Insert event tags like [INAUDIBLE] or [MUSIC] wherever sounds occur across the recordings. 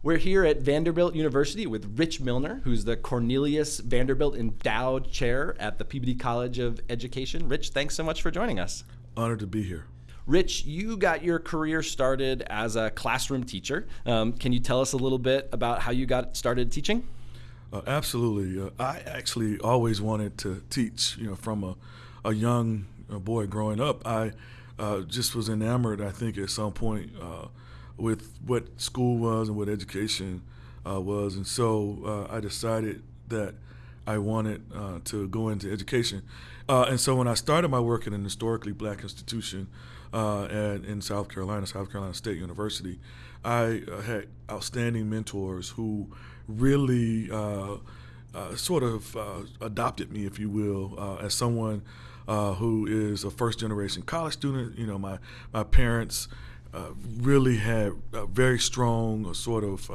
We're here at Vanderbilt University with Rich Milner, who's the Cornelius Vanderbilt Endowed Chair at the Peabody College of Education. Rich, thanks so much for joining us. Honored to be here. Rich, you got your career started as a classroom teacher. Um, can you tell us a little bit about how you got started teaching? Uh, absolutely. Uh, I actually always wanted to teach. You know, from a, a young boy growing up, I uh, just was enamored. I think at some point uh, with what school was and what education uh, was, and so I decided that I wanted to go into education. and so when I started my work in an historically black institution at, in South Carolina, South Carolina State University, I had outstanding mentors who really uh, uh, sort of uh, adopted me, if you will, uh, as someone uh, who is a first generation college student. You know, my my parents uh, really had very strong sort of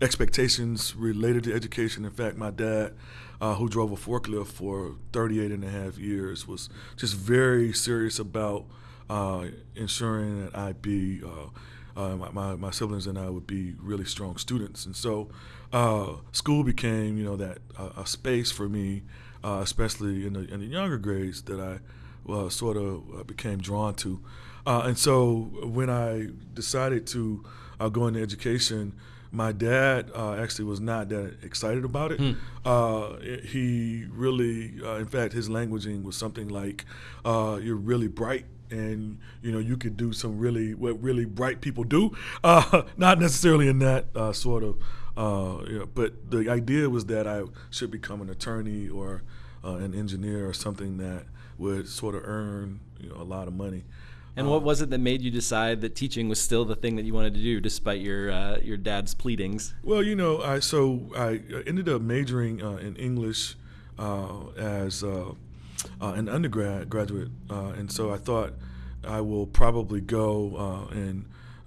expectations related to education. In fact, my dad. who drove a forklift for 38 and a half years was just very serious about ensuring that I be uh, my, my, siblings and I would be really strong students. And so uh, school became, you know, that uh, a space for me, uh, especially in the, in the younger grades that I uh, sort of uh, became drawn to. And so when I decided to go into education, my dad uh, actually was not that excited about it. Hmm. Uh, he really, uh, in fact, his languaging was something like, "You're really bright and you know you could do some really what really bright people do [LAUGHS] uh, not necessarily in that uh, sort of uh, you know, but the idea was that I should become an attorney or uh, an engineer or something that would sort of earn you know a lot of money and what was it that made you decide that teaching was still the thing that you wanted to do, despite your uh, your dad's pleadings? Well, you know, I so I ended up majoring uh, in English as uh, an undergrad graduate, uh, and so I thought I will probably go uh, and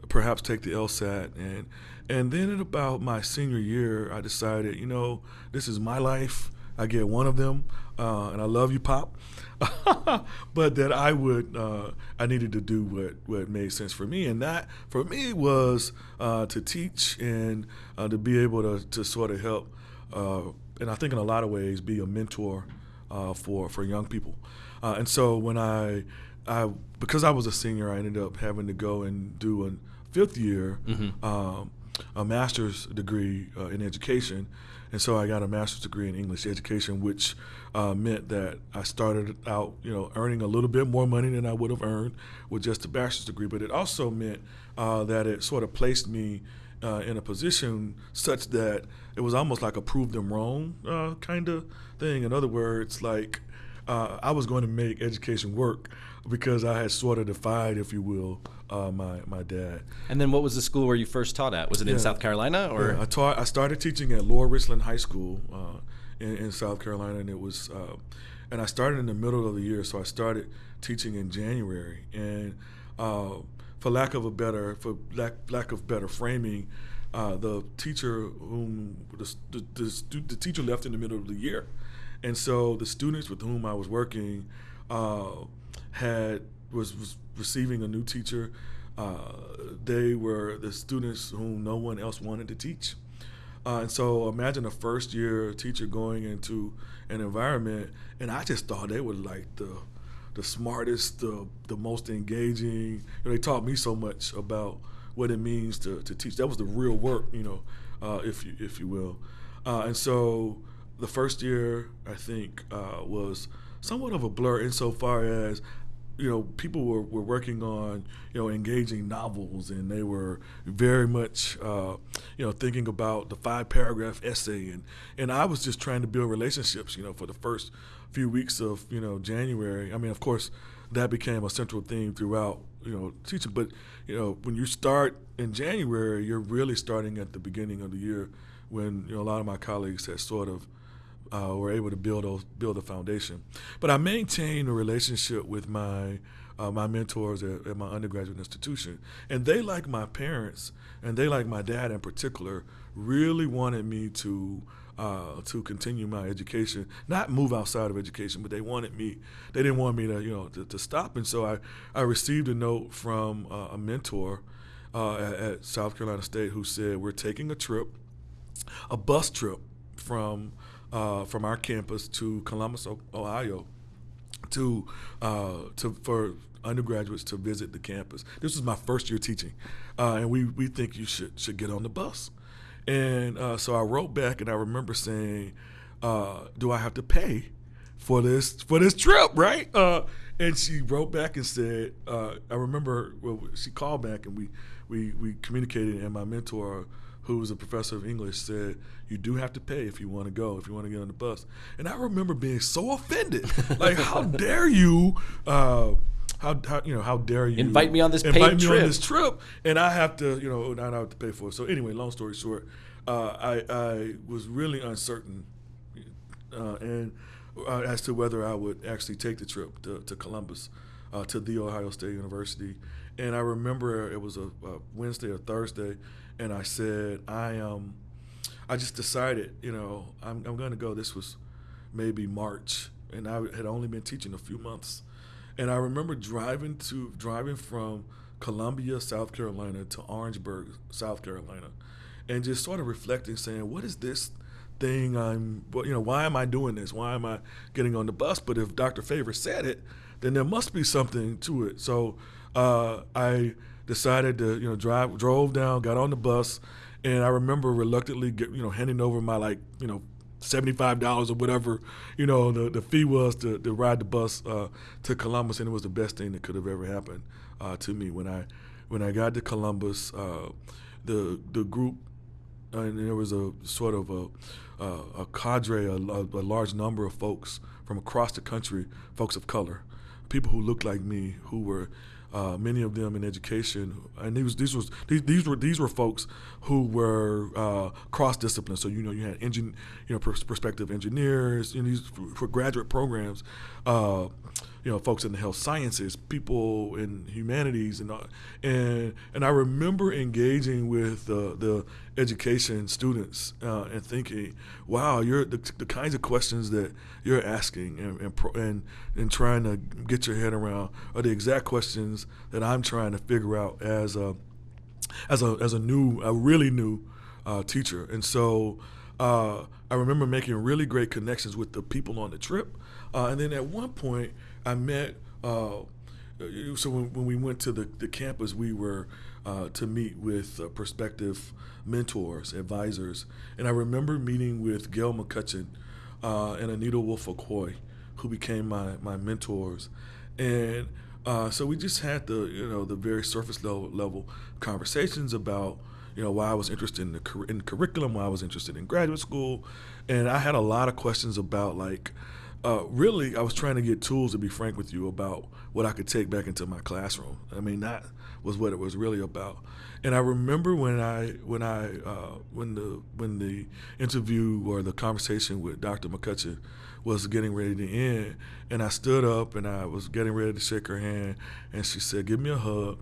perhaps take the LSAT and and then at about my senior year, I decided, you know, this is my life. I get one of them, uh, and I love you, Pop. [LAUGHS] but that I would, uh, I needed to do what, what made sense for me, and that for me was uh, to teach and uh, to be able to, to sort of help, uh, and I think in a lot of ways be a mentor uh, for for young people. Uh, and so when I, I because I was a senior, I ended up having to go and do a fifth year, mm-hmm. um, a master's degree uh, in education. And so I got a master's degree in English education, which uh, meant that I started out, you know, earning a little bit more money than I would have earned with just a bachelor's degree. But it also meant uh, that it sort of placed me uh, in a position such that it was almost like a prove them wrong uh, kind of thing. In other words, like uh, I was going to make education work because I had sort of defied, if you will, uh, my my dad. And then, what was the school where you first taught at? Was it yeah. in South Carolina, or yeah, I taught? I started teaching at Lower Richland High School uh, in, in, South Carolina, and it was. Uh, and I started in the middle of the year, so I started teaching in January, and for lack of a better for lack, lack of better framing, uh, the teacher whom the, the, the, the, teacher left in the middle of the year, and so the students with whom I was working uh, had was, was receiving a new teacher. Uh, they were the students whom no one else wanted to teach. Uh, and so imagine a first year teacher going into an environment, and I just thought they were like the the smartest, the the most engaging. You know, they taught me so much about what it means to, to teach. That was the real work, you know, uh, if you if you will. Uh, and so the first year, I think, uh, was somewhat of a blur insofar as you know people were, were working on you know engaging novels and they were very much uh, you know thinking about the five paragraph essay and and I was just trying to build relationships you know for the first few weeks of you know January. I mean, of course, that became a central theme throughout you know teaching. But you know, when you start in January, you're really starting at the beginning of the year when you know a lot of my colleagues had sort of uh, were able to build a, build a foundation. But I maintained a relationship with my uh, my mentors at, at, my undergraduate institution, and they, like my parents, and they, like my dad in particular, really wanted me to uh, to continue my education, not move outside of education, but they wanted me, they didn't want me to, you know, to, to stop. And so I, I received a note from uh, a mentor uh, at, at, South Carolina State who said we're taking a trip, a bus trip from uh, from our campus to Columbus, Ohio, to uh, to for undergraduates to visit the campus. This was my first year teaching, uh, and we we think you should should get on the bus. And uh, so I wrote back, and I remember saying, uh, "Do I have to pay for this for this trip?" Right? Uh, and she wrote back and said, uh, "I remember." Well, she called back, and we we we communicated, and my mentor who was a professor of English, said, You do have to pay if you want to go, if you want to get on the bus. And I remember being so offended. like, how [LAUGHS] dare you? Uh, how, how, you know how dare you invite me on this invite me trip. on this trip and I have to you know not have to pay for it. So anyway, long story short, uh, I I was really uncertain uh, and uh, as to whether I would actually take the trip to, to Columbus, uh, to the Ohio State University. And I remember it was a, a Wednesday or Thursday, and I said, I um, I just decided, you know, I'm, I'm going to go. This was maybe March, and I had only been teaching a few months, and I remember driving to driving from Columbia, South Carolina, to Orangeburg, South Carolina, and just sort of reflecting, saying, what is this? thing I'm, you know, why am I doing this? Why am I getting on the bus? But if Dr. Favor said it, then there must be something to it. So uh, I decided to you know drive drove down, got on the bus, and I remember reluctantly get, you know handing over my like you know seventy five dollars or whatever you know the, the fee was to, to ride the bus uh, to Columbus, and it was the best thing that could have ever happened uh, to me when I when I got to Columbus. Uh, the the group and there was a sort of a, a cadre, a, a, large number of folks from across the country, folks of color, people who looked like me, who were uh, many of them in education, and these these was these, these were these were folks who were uh, cross discipline. So you know you had engine, you know prospective engineers, know, these for graduate programs. Uh, you know, folks in the health sciences, people in humanities, and uh, and and I remember engaging with uh, the education students uh, and thinking, wow, you're the, the kinds of questions that you're asking and and, and and trying to get your head around are the exact questions that I'm trying to figure out as a as a as a new, a really new uh, teacher, and so. Uh, I remember making really great connections with the people on the trip, uh, and then at one point, I met. Uh, so when, when, we went to the, the campus, we were uh, to meet with uh, prospective mentors, advisors, and I remember meeting with Gail McCutcheon uh, and Anita Woolfolk Hoy, who became my my mentors, and uh, so we just had the you know the very surface level level conversations about you know why I was interested in the in curriculum, why I was interested in graduate school, and I had a lot of questions about like uh, really, I was trying to get tools to be frank with you about what I could take back into my classroom. I mean, that was what it was really about. And I remember when I when I uh, when the when the interview or the conversation with Dr. McCutcheon was getting ready to end, and I stood up and I was getting ready to shake her hand, and she said, "Give me a hug."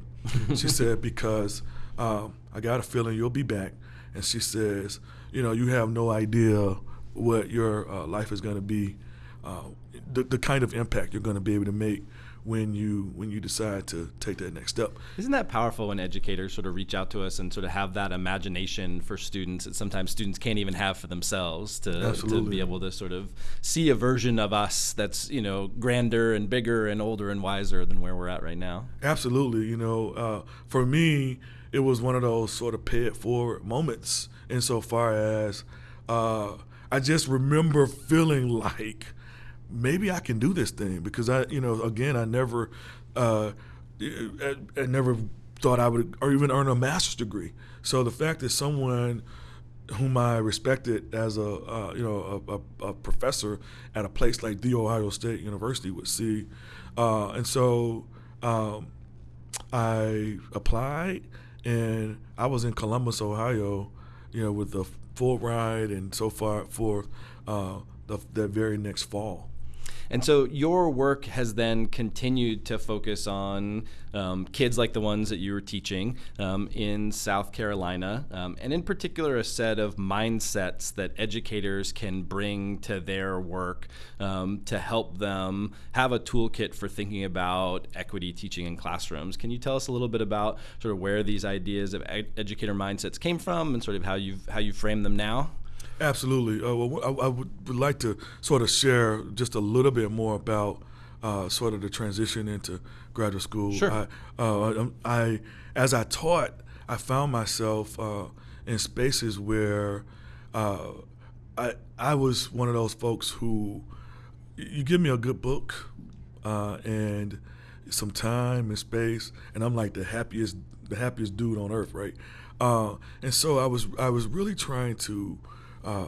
she [LAUGHS] said, "Because um, I got a feeling you'll be back." And she says, "You know, you have no idea what your uh, life is going to be." Uh, the, the kind of impact you're going to be able to make when you when you decide to take that next step. Isn't that powerful when educators sort of reach out to us and sort of have that imagination for students that sometimes students can't even have for themselves to, to be able to sort of see a version of us that's you know grander and bigger and older and wiser than where we're at right now. Absolutely, you know, uh, for me it was one of those sort of pay it forward moments insofar as uh, I just remember feeling [LAUGHS] like maybe I can do this thing because I, you know, again, I never, uh, I, I never thought I would or even earn a master's degree. So the fact that someone whom I respected as a uh, you know a, a, a, professor at a place like the Ohio State University would see, uh, and so um, I applied, and I was in Columbus, Ohio, you know, with the full ride and so far for uh, the, that very next fall. And so your work has then continued to focus on um, kids like the ones that you were teaching um, in South Carolina, um, and in particular, a set of mindsets that educators can bring to their work um, to help them have a toolkit for thinking about equity teaching in classrooms. Can you tell us a little bit about sort of where these ideas of ed- educator mindsets came from, and sort of how you've how you frame them now? Absolutely. Uh, well, I, I would, would, like to sort of share just a little bit more about uh, sort of the transition into graduate school. Sure. I, uh, I as I taught, I found myself uh, in spaces where uh, I I was one of those folks who you give me a good book uh, and some time and space, and I'm like the happiest the happiest dude on earth, right? and so I was I was really trying to uh,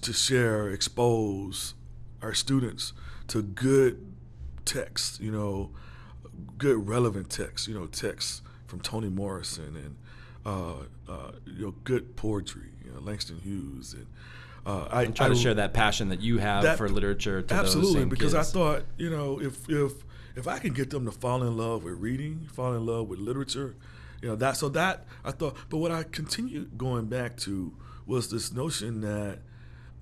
to share, expose our students to good texts, you know, good relevant texts, you know, texts from Toni Morrison and uh, uh, you know, good poetry, you know, Langston Hughes and. Uh, I and try to share that passion that you have that, for literature. To absolutely, because kids. I thought, you know, if if if I can get them to fall in love with reading, fall in love with literature, you know, that so that I thought. But what I continued going back to was this notion that,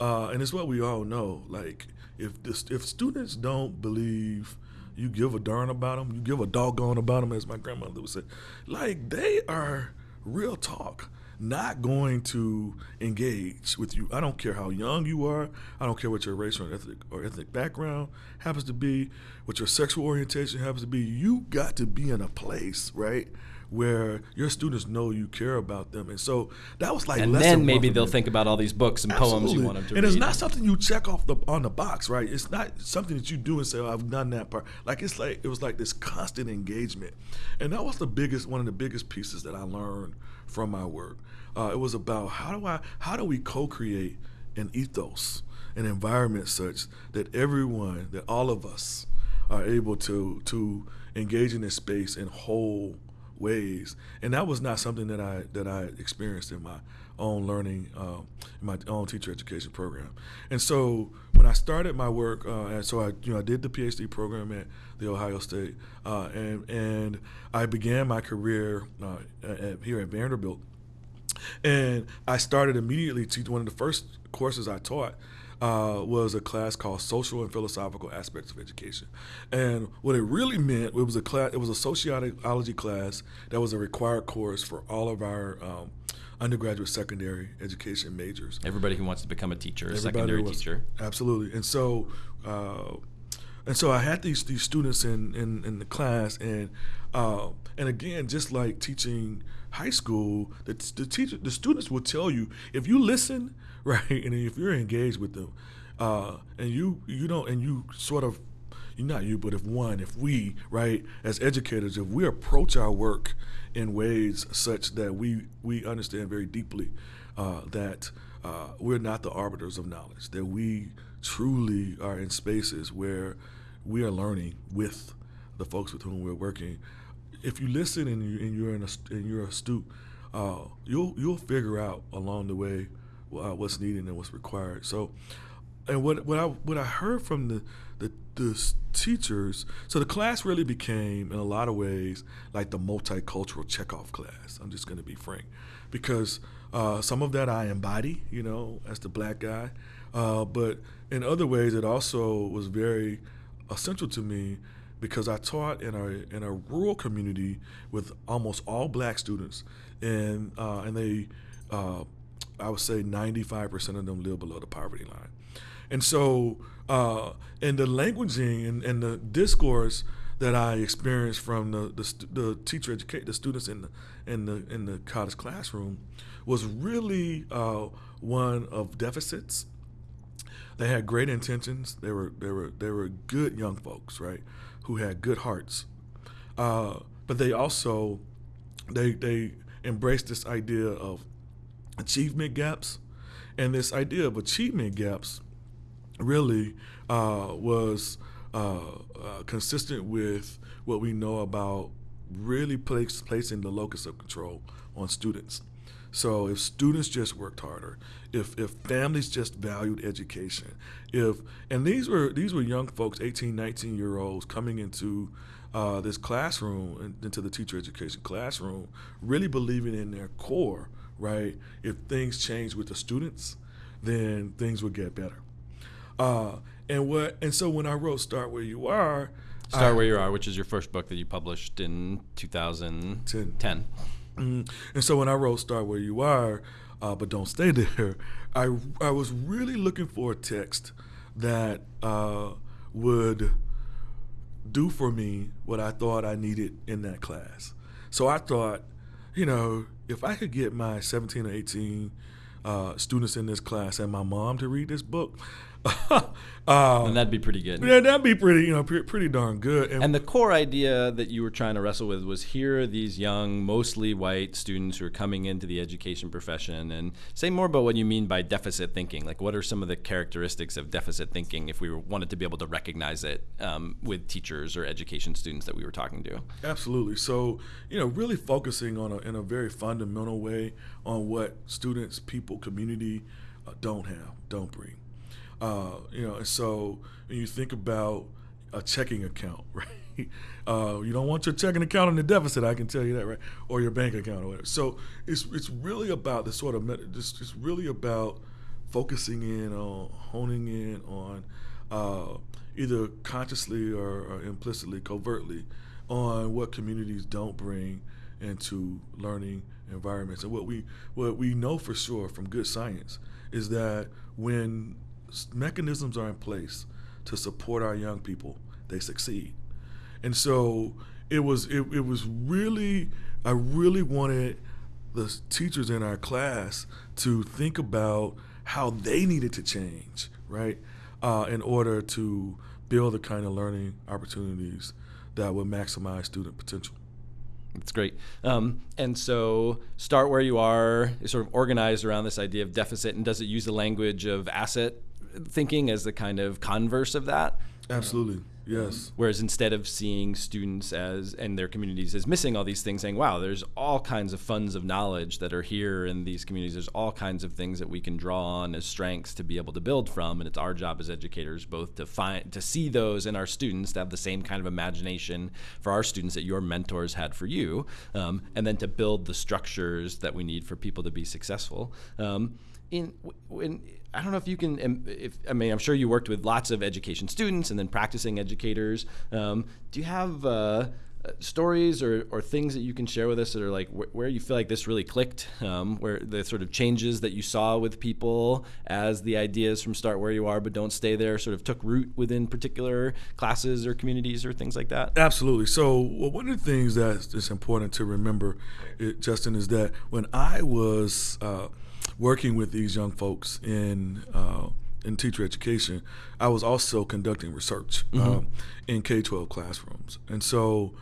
uh, and it's what we all know, like if this, if students don't believe you give a darn about them, you give a doggone about them, as my grandmother would say, like they are real talk not going to engage with you. I don't care how young you are. I don't care what your race or ethnic or ethnic background happens to be, what your sexual orientation happens to be. You got to be in a place, right, where your students know you care about them. And so that was like, and then maybe they'll think about all these books and Absolutely. poems you want them to and read. And it's not something you check off the on the box, right? It's not something that you do and say, oh, I've done that part. Like it's like it was like this constant engagement, and that was the biggest one of the biggest pieces that I learned from my work. Uh, it was about how do I how do we co-create an ethos, an environment such that everyone, that all of us, are able to to engage in this space and whole ways, and that was not something that I that I experienced in my own learning, uh, in my own teacher education program. And so when I started my work, uh, and so I you know I did the PhD program at the Ohio State, uh, and and I began my career uh, at, here at Vanderbilt, and I started immediately to one of the first courses I taught uh, was a class called Social and Philosophical Aspects of Education. And what it really meant, it was a class, it was a sociology class that was a required course for all of our um, undergraduate secondary education majors. Everybody who wants to become a teacher, a secondary was, teacher. Absolutely. And so, uh, and so I had these these students in in, in the class, and uh, and again, just like teaching high school, the, the teacher, the students will tell you if you listen [LAUGHS] right? And if you're engaged with them, uh, and you you don't and you sort of not you, but if one, if we, right, as educators, if we approach our work in ways such that we we understand very deeply uh, that uh, we're not the arbiters of knowledge, that we truly are in spaces where we are learning with the folks with whom we're working. If you listen and, you, and you're in a, and you're astute, uh, you'll you'll figure out along the way uh, what's needed and what's required. So, and what what I what I heard from the, the the teachers, so the class really became in a lot of ways like the multicultural check-off class. I'm just going to be frank, because uh, some of that I embody, you know, as the black guy, uh, but in other ways it also was very essential to me because I taught in a in a rural community with almost all black students, and uh, and they uh, I would say 95% of them live below the poverty line. And so, uh, and the languaging and, and, the discourse that I experienced from the, the, the teacher educate the students in the in the in the college classroom was really uh, one of deficits. They had great intentions. They were they were they were good young folks, right, who had good hearts. Uh, but they also they they embraced this idea of achievement gaps. And this idea of achievement gaps really uh, was uh, uh, consistent with what we know about really place, placing the locus of control on students. So if students just worked harder, if if families just valued education, if and these were these were young folks, 18, 19 year olds coming into uh, this classroom, into the teacher education classroom, really believing in their core, right? If things change with the students, then things would get better. Uh, and what and so when I wrote "Start Where You Are," Start I, Where You Are, which is your first book that you published in 2010. 10. Mm-hmm. And so when I wrote "Start Where You Are," uh, but don't stay [LAUGHS] there, I I was really looking for a text that uh, would do for me what I thought I needed in that class. So I thought, you know, if I could get my 17 or 18 uh, students in this class and my mom to read this book, [LAUGHS] um, and that'd be pretty good. Yeah, that'd be pretty, you know, pretty, pretty darn good. And, and, the core idea that you were trying to wrestle with was here are these young, mostly white students who are coming into the education profession, and say more about what you mean by deficit thinking. Like, what are some of the characteristics of deficit thinking if we wanted to be able to recognize it um, with teachers or education students that we were talking to? Absolutely. So, you know, really focusing on a, in a very fundamental way on what students, people, community uh, don't have, don't bring. Uh, you know, and so when you think about a checking account, [LAUGHS] right? Uh, you don't want your checking account in the deficit. I can tell you that, right? Or your bank account or whatever. So it's it's really about the sort of it's, really about focusing in on honing in on uh, either consciously or, or, implicitly, covertly, on what communities don't bring into learning environments. And what we what we know for sure from good science is that when mechanisms are in place to support our young people, they succeed. And so it was it, it was really I really wanted the teachers in our class to think about how they needed to change, right, uh, in order to build the kind of learning opportunities that would maximize student potential. That's great. Um, and so, start where you are, sort of organized around this idea of deficit, and does it use the language of asset thinking as the kind of converse of that. Absolutely. Yes. Whereas instead of seeing students as and their communities as missing all these things, saying, "Wow, there's all kinds of funds of knowledge that are here in these communities. There's all kinds of things that we can draw on as strengths to be able to build from." And it's our job as educators both to find to see those in our students, to have the same kind of imagination for our students that your mentors had for you, um, and then to build the structures that we need for people to be successful. Um, in when I don't know if you can. If I mean, I'm sure you worked with lots of education students and then practicing educators. Um, do you have uh, stories or, or things that you can share with us that are like wh- where you feel like this really clicked, um, where the sort of changes that you saw with people as the ideas from start where you are but don't stay there sort of took root within particular classes or communities or things like that? Absolutely. So well, one of the things that is important to remember, it, Justin, is that when I was uh, working with these young folks in uh, in teacher education, I was also conducting research mm-hmm. um, in K twelve classrooms, and so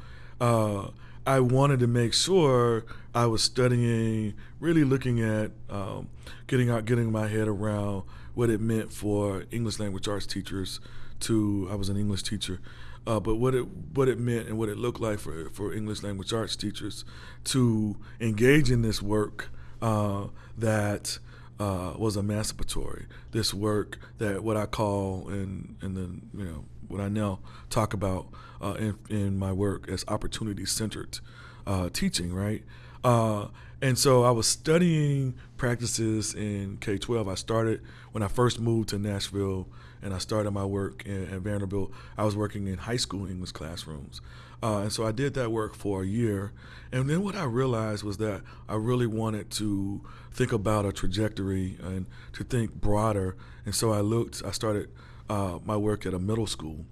uh, I wanted to make sure I was studying, really looking at um, getting out, getting my head around what it meant for English language arts teachers. To I was an English teacher. Uh, but what it what it meant and what it looked like for for English language arts teachers to engage in this work uh, that uh, was emancipatory. This work that what I call and and then you know what I now talk about uh, in, in my work as opportunity centered uh, teaching, right? Uh, and so I was studying practices in K 12. I started when I first moved to Nashville and I started my work in, Vanderbilt. I was working in high school English classrooms. Uh, and so I did that work for a year. And then what I realized was that I really wanted to think about a trajectory and to think broader. And so I looked, I started uh, my work at a middle school.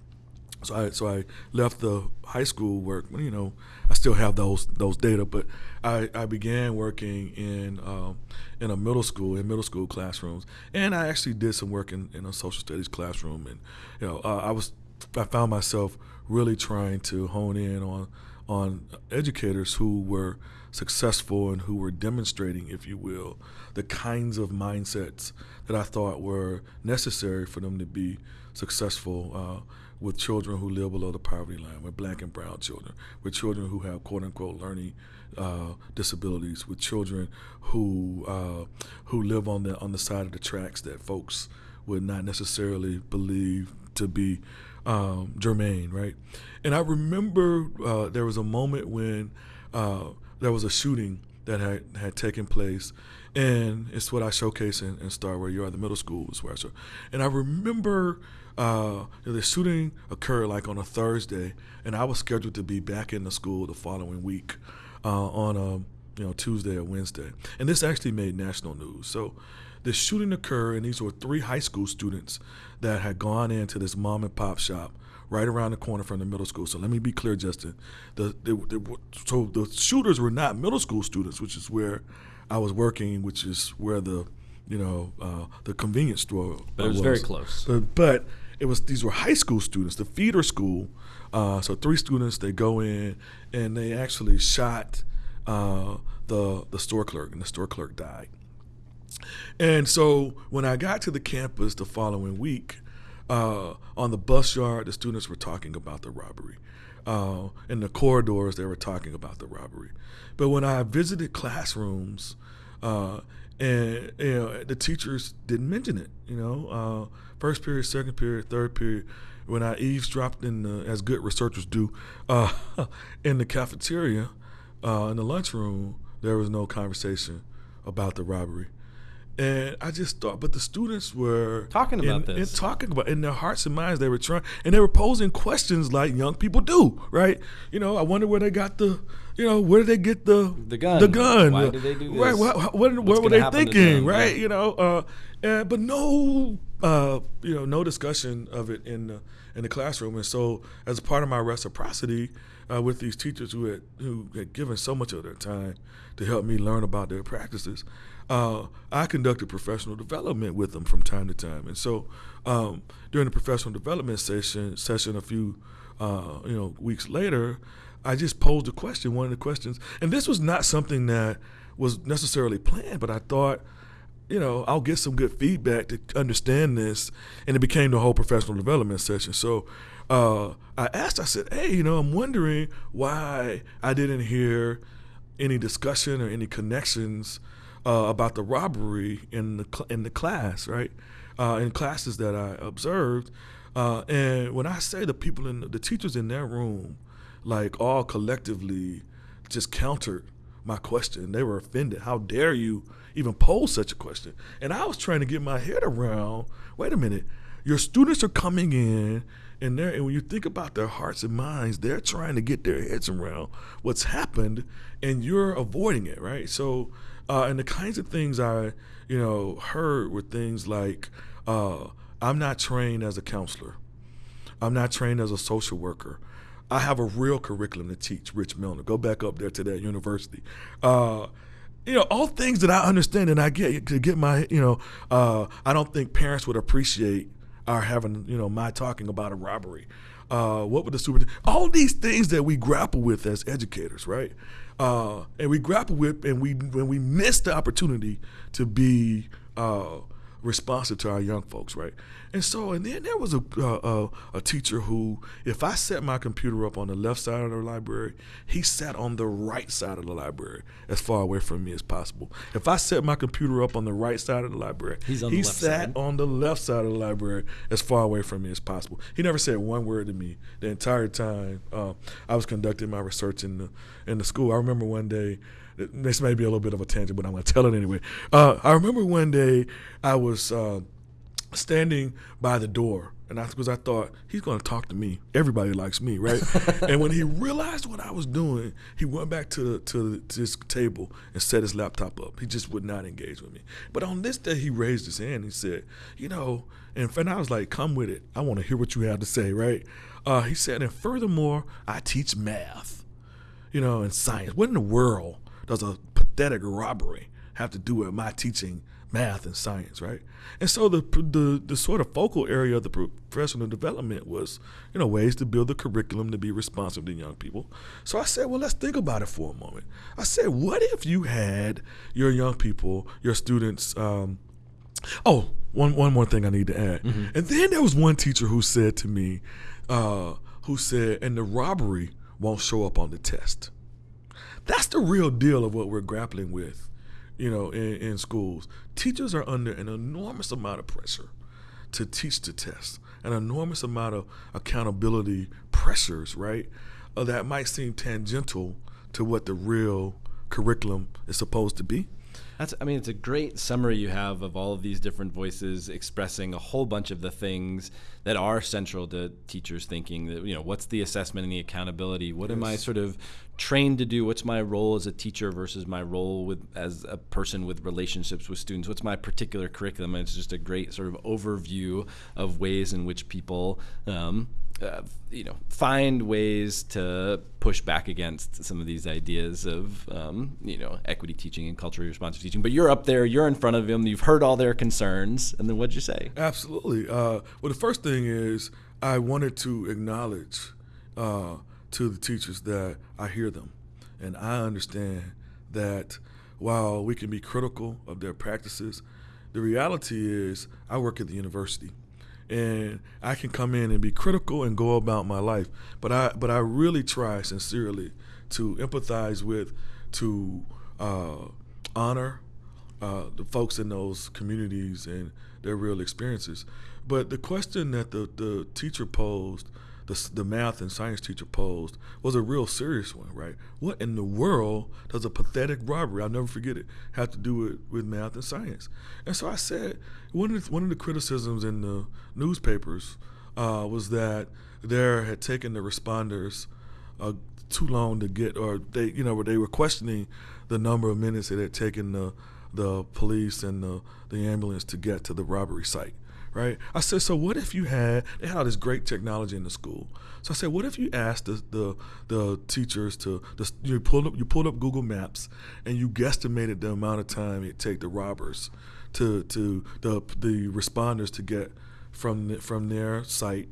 So I so I left the high school work. You know, I still have those those data, but I, I began working in um, in a middle school in middle school classrooms, and I actually did some work in, in a social studies classroom. And you know, uh, I was I found myself really trying to hone in on on educators who were successful and who were demonstrating, if you will, the kinds of mindsets that I thought were necessary for them to be successful uh, with children who live below the poverty line, with black and brown children, with children who have quote unquote learning uh, disabilities, with children who uh, who live on the on the side of the tracks that folks would not necessarily believe to be um, germane, right? And I remember uh, there was a moment when uh, there was a shooting that had, had taken place, and it's what I showcase in, in Start Where You Are, the middle school is where I show. And I remember uh, the shooting occurred like on a Thursday, and I was scheduled to be back in the school the following week uh, on a you know Tuesday or Wednesday, and this actually made national news. So the shooting occurred, and these were three high school students that had gone into this mom and pop shop right around the corner from the middle school. So let me be clear, Justin. The, the, the, so the shooters were not middle school students, which is where I was working, which is where the you know uh, the convenience store. But it was, was. very close. But, but, it was these were high school students, the feeder school. Uh, so three students they go in and they actually shot uh, the the store clerk, and the store clerk died. And so when I got to the campus the following week, uh, on the bus yard, the students were talking about the robbery. Uh, in the corridors, they were talking about the robbery. But when I visited classrooms, uh, and you know, the teachers didn't mention it. You know, uh, first period, second period, third period. When I eavesdropped in, the, as good researchers do, uh, [LAUGHS] in the cafeteria, uh, in the lunchroom, there was no conversation about the robbery. And I just thought, but the students were talking about in, this, in talking about in their hearts and minds, they were trying, and they were posing questions like young people do, right? You know, I wonder where they got the, you know, where did they get the the gun? The gun. Why did they do this? Right? What, what, what were they thinking? Right? Yeah. You know, uh, and, but no, uh, you know, no discussion of it in the in the classroom. And so, as part of my reciprocity uh, with these teachers who had who had given so much of their time to help me learn about their practices uh, I conducted professional development with them from time to time. And so um, during the professional development session, session a few uh, you know weeks later, I just posed a question, one of the questions, and this was not something that was necessarily planned, but I thought, you know, I'll get some good feedback to understand this, and it became the whole professional development session. So uh, I asked, I said, hey, you know, I'm wondering why I didn't hear any discussion or any connections uh, about the robbery in the in the class, right? Uh, in classes that I observed, uh, and when I say the people in the, teachers in their room, like all collectively, just countered my question. They were offended. How dare you even pose such a question? And I was trying to get my head around. Wait a minute, your students are coming in and they and when you think about their hearts and minds, they're trying to get their heads around what's happened, and you're avoiding it, right? So uh, and the kinds of things I, you know, heard were things like, uh, I'm not trained as a counselor. I'm not trained as a social worker. I have a real curriculum to teach Rich Milner. Go back up there to that university. Uh, you know, all things that I understand and I get to get my, you know, uh, I don't think parents would appreciate our having, you know, my talking about a robbery. Uh, what would the super? All these things that we grapple with as educators, right? uh, and we grapple with, and we when we miss the opportunity to be uh, responsive to our young folks, right? And so, and then there was a, uh, a, a teacher who, if I set my computer up on the left side of the library, he sat on the right side of the library, as far away from me as possible. If I set my computer up on the right side of the library, He's on he the left sat side. on the left side of the library, as far away from me as possible. He never said one word to me the entire time uh, I was conducting my research in the in the school. I remember one day this may be a little bit of a tangent, but I'm going to tell it anyway. Uh, I remember one day I was uh, standing by the door, and I because I thought he's going to talk to me. Everybody likes me, right? [LAUGHS] and when he realized what I was doing, he went back to the, to, the, to his table and set his laptop up. He just would not engage with me. But on this day, he raised his hand. And he said, "You know," and, and I was like, "Come with it. I want to hear what you have to say." Right? Uh, he said, "And furthermore, I teach math." You know, and science. What in the world does a pathetic robbery have to do with my teaching math and science, right? And so the, the the sort of focal area of the professional development was, you know, ways to build the curriculum to be responsive to young people. So I said, well, let's think about it for a moment. I said, what if you had your young people, your students, um, oh, one one more thing I need to add. Mm-hmm. And then there was one teacher who said to me, uh, who said, and the robbery won't show up on the test That's the real deal of what we're grappling with, you know, in, in schools. Teachers are under an enormous amount of pressure to teach the test, an enormous amount of accountability pressures, right? Uh, that might seem tangential to what the real curriculum is supposed to be. That's, I mean, it's a great summary you have of all of these different voices expressing a whole bunch of the things that are central to teachers thinking. That you know, what's the assessment and the accountability? What yes. am I sort of trained to do? What's my role as a teacher versus my role with as a person with relationships with students? What's my particular curriculum? And it's just a great sort of overview of ways in which people. Um, uh, you know, find ways to push back against some of these ideas of, um, you know, equity teaching and culturally responsive teaching. But you're up there, you're in front of them, you've heard all their concerns, and then what'd you say? Absolutely. Uh, well, the first thing is I wanted to acknowledge uh, to the teachers that I hear them, and I understand that while we can be critical of their practices, the reality is I work at the university and I can come in and be critical and go about my life. But I but I really try sincerely to empathize with, to uh, honor uh, the folks in those communities and their real experiences. But the question that the, the teacher posed the, the math and science teacher posed was a real serious one, right? What in the world does a pathetic robbery, I'll never forget it, have to do with, with math and science? And so I said, one of the, one of the criticisms in the newspapers uh, was that there had taken the responders uh, too long to get, or they, you know, they were questioning the number of minutes it had taken the the police and the, the ambulance to get to the robbery site right? I said, so what if you had they had all this great technology in the school. So I said, what if you asked the the, the teachers to the, you pulled up you pulled up Google Maps and you guesstimated the amount of time it take the robbers to to the the responders to get from the, from their site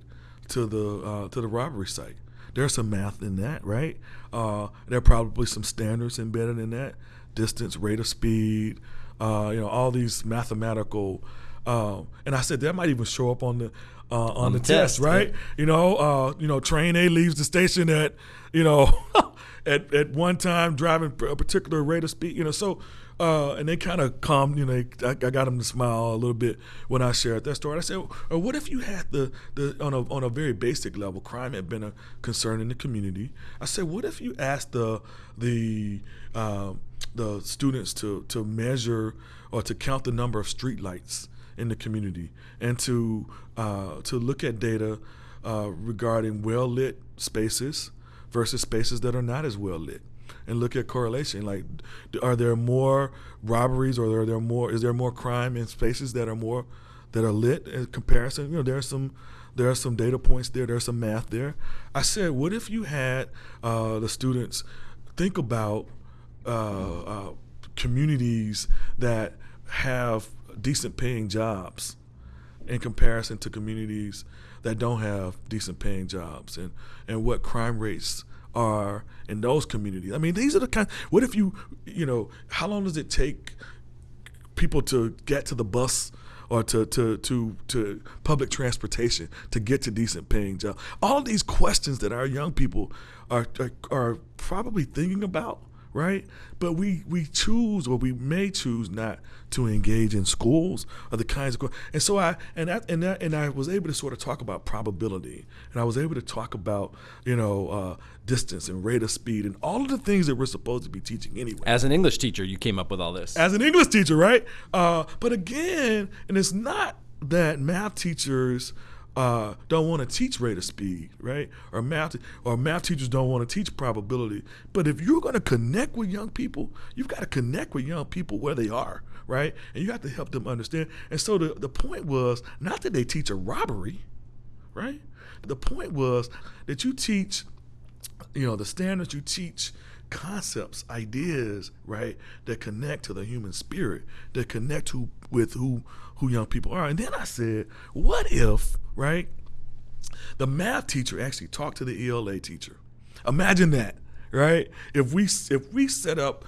to the uh, to the robbery site. There's some math in that, right? Uh, there are probably some standards embedded in that, distance, rate of speed, uh, you know, all these mathematical um, and I said that might even show up on the uh, on, on, the, the test, test, right? Yeah. You know, uh, you know, train A leaves the station at you know [LAUGHS] at at one time driving a particular rate of speed. You know, so uh, and they kind of calmed. You know, I, I, got them to smile a little bit when I shared that story. I said, or what if you had the the on a on a very basic level, crime had been a concern in the community. I said, what if you asked the the um, the students to to measure or to count the number of street lights in the community. And to uh, to look at data uh, regarding well lit spaces versus spaces that are not as well lit and look at correlation like are there more robberies or are there more is there more crime in spaces that are more that are lit in comparison? You know there are some there are some data points there there's some math there. I said what if you had uh, the students think about uh, uh, communities that have decent paying jobs in comparison to communities that don't have decent paying jobs and, and what crime rates are in those communities. I mean, these are the kind what if you you know, how long does it take people to get to the bus or to, to, to, to public transportation to get to decent paying jobs? All these questions that our young people are, are, are probably thinking about right? But we we choose or we may choose not to engage in schools or the kinds of and so I and that and that and I was able to sort of talk about probability and I was able to talk about you know uh, distance and rate of speed and all of the things that we're supposed to be teaching anyway. As an English teacher, you came up with all this. As an English teacher, right? Uh, but again, and it's not that math teachers uh, don't want to teach rate of speed, right? Or math, or math teachers don't want to teach probability. But if you're going to connect with young people, you've got to connect with young people where they are, right? And you have to help them understand. And so the, the point was not that they teach a robbery, right? The point was that you teach, you know, the standards you teach concepts, ideas, right, that connect to the human spirit, that connect to, with who who young people are. And then I said, what if, right, the math teacher actually talked to the ELA teacher? Imagine that, right? If we if we set up,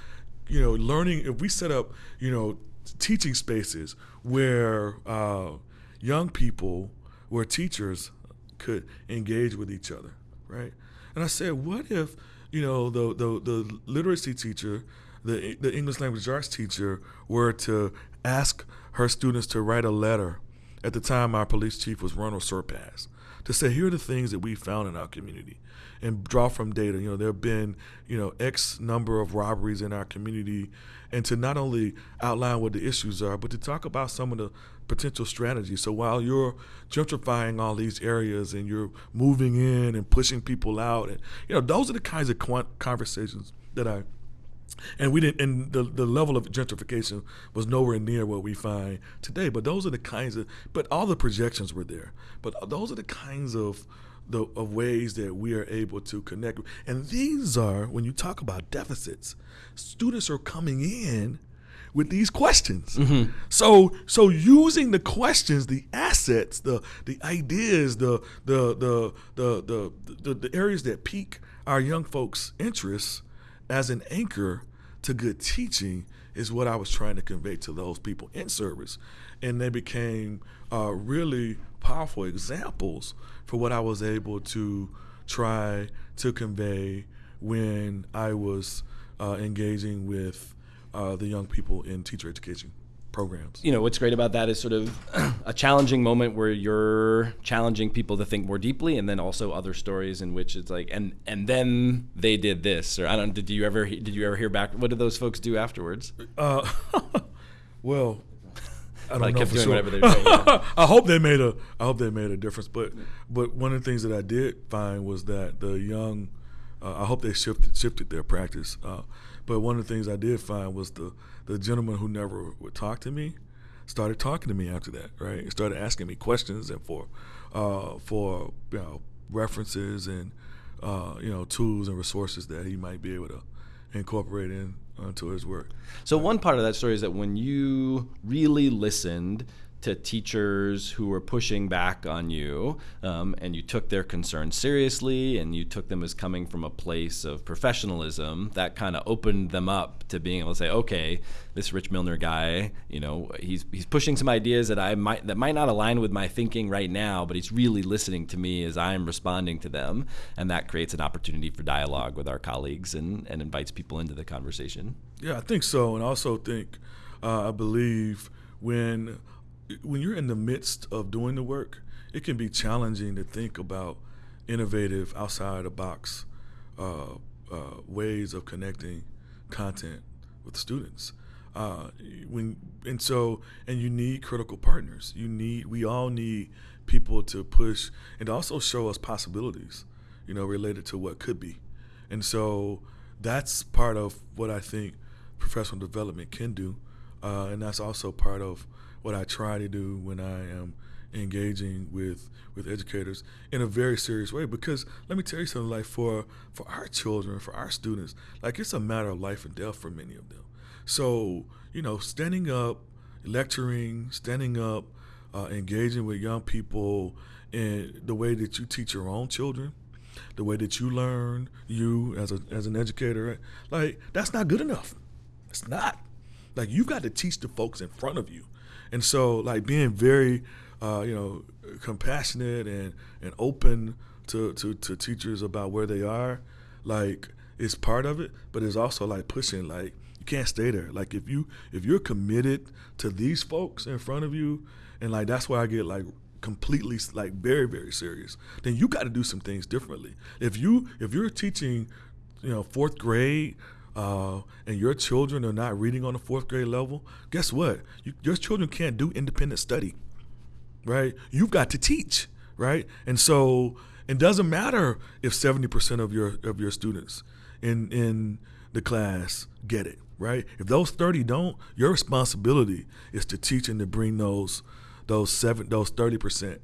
you know, learning, if we set up, you know, teaching spaces where uh, young people, where teachers could engage with each other, right? And I said, what if you know, the the, the literacy teacher, the the English language arts teacher, were to ask her students to write a letter. At the time, our police chief was Ronald Serpas to say, here are the things that we found in our community and draw from data. You know, there have been, you know, X number of robberies in our community, and to not only outline what the issues are, but to talk about some of the potential strategies. So while you're gentrifying all these areas and you're moving in and pushing people out, and you know, those are the kinds of conversations that I and we didn't and the, the level of gentrification was nowhere near what we find today but those are the kinds of but all the projections were there but those are the kinds of the of ways that we are able to connect. And these are when you talk about deficits, students are coming in with these questions. Mm-hmm. So so using the questions, the assets, the the ideas, the the the the the, the, the areas that pique our young folks' interests as an anchor to good teaching is what I was trying to convey to those people in service. And they became uh, really powerful examples for what I was able to try to convey when I was uh, engaging with uh, the young people in teacher education programs. You know, what's great about that is sort of [CLEARS THROAT] a challenging moment where you're challenging people to think more deeply, and then also other stories in which it's like, and and then they did this, or I don't. Did you ever did you ever hear back? What did those folks do afterwards? Uh, [LAUGHS] well, I don't like know for sure. Doing, yeah. [LAUGHS] I hope they made a I hope they made a difference. But but one of the things that I did find was that the young uh, I hope they shifted shifted their practice. Uh, but one of the things I did find was the the gentleman who never would talk to me started talking to me after that. Right, he started asking me questions and for uh, for you know references and uh, you know tools and resources that he might be able to incorporate in onto his work. So one part of that story is that when you really listened to teachers who were pushing back on you, um, and you took their concerns seriously, and you took them as coming from a place of professionalism. That kind of opened them up to being able to say, okay, this Rich Milner guy, you know, he's he's pushing some ideas that I might that might not align with my thinking right now, but he's really listening to me as I'm responding to them, and that creates an opportunity for dialogue with our colleagues and and invites people into the conversation. Yeah, I think so, and I also think uh, I believe when when you're in the midst of doing the work, it can be challenging to think about innovative, outside the box uh, uh, ways of connecting content with students. Uh, when and so and you need critical partners. You need we all need people to push and also show us possibilities, you know, related to what could be. And so that's part of what I think professional development can do, uh, and that's also part of what I try to do when I am engaging with with educators in a very serious way. Because let me tell you something like for for our children for our students like it's a matter of life and death for many of them. So you know standing up lecturing standing up uh, engaging with young people in the way that you teach your own children the way that you learn you as a as an educator like that's not good enough. It's not. Like you've got to teach the folks in front of you and so, like being very, uh, you know, compassionate and and open to, to to teachers about where they are, like is part of it. But it's also like pushing, like you can't stay there. Like if you if you're committed to these folks in front of you, and like that's why I get like completely like very very serious then you got to do some things differently if you if you're teaching you know fourth grade uh, and your children are not reading on the fourth grade level, guess what? You, your children can't do independent study, right? You've got to teach, right? And so it doesn't matter if seventy percent of your of your students in in the class get it, right? If those thirty don't, your responsibility is to teach and to bring those those seven those thirty percent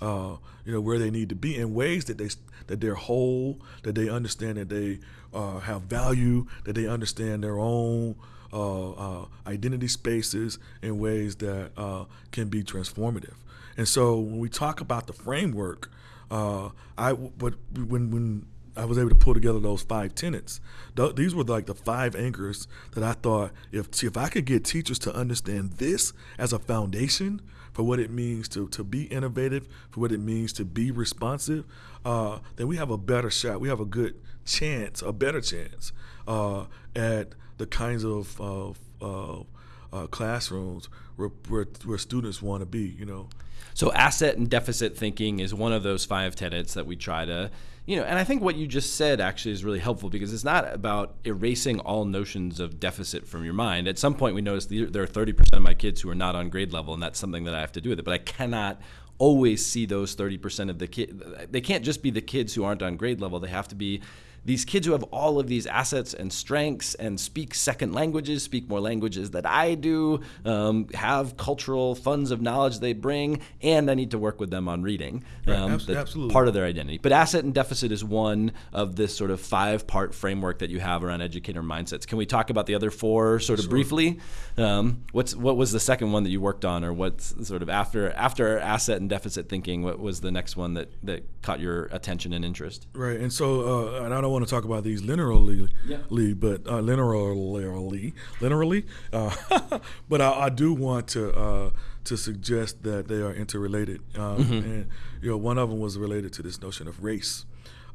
uh, you know where they need to be in ways that they that they're whole, that they understand that they uh, have value, that they understand their own uh, uh identity spaces in ways that uh, can be transformative. And so when we talk about the framework, uh, I but when when I was able to pull together those five tenets. Th- these were like the five anchors that I thought if if I could get teachers to understand this as a foundation for what it means to to be innovative, for what it means to be responsive, uh, then we have a better shot. We have a good chance, a better chance uh, at the kinds of uh, uh, classrooms where, where, where students want to be. You know. So asset and deficit thinking is one of those five tenets that we try to, you know, and I think what you just said actually is really helpful because it's not about erasing all notions of deficit from your mind. At some point, we notice there are 30% of my kids who are not on grade level, and that's something that I have to do with it. But I cannot always see those 30% of the kids. They can't just be the kids who aren't on grade level. They have to be these kids who have all of these assets and strengths and speak second languages, speak more languages that I do, um, have cultural funds of knowledge they bring, and I need to work with them on reading. Um, right, absolutely. Part of their identity. But asset and deficit is one of this sort of five part framework that you have around educator mindsets. Can we talk about the other four sort of sure. briefly? Um, what's What was the second one that you worked on, or what's sort of after after asset and deficit thinking? What was the next one that, that caught your attention and interest? Right. And so, uh, and I don't want to talk about these linearly, yeah. but uh, linearly, linearly. Uh, [LAUGHS] but I, I, do want to uh, to suggest that they are interrelated, um, mm-hmm. and you know, one of them was related to this notion of race.